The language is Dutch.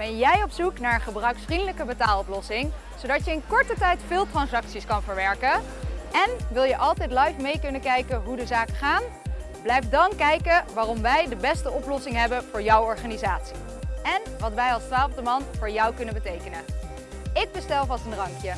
Ben jij op zoek naar een gebruiksvriendelijke betaaloplossing, zodat je in korte tijd veel transacties kan verwerken? En wil je altijd live mee kunnen kijken hoe de zaken gaan? Blijf dan kijken waarom wij de beste oplossing hebben voor jouw organisatie. En wat wij als twaalfde man voor jou kunnen betekenen. Ik bestel vast een drankje.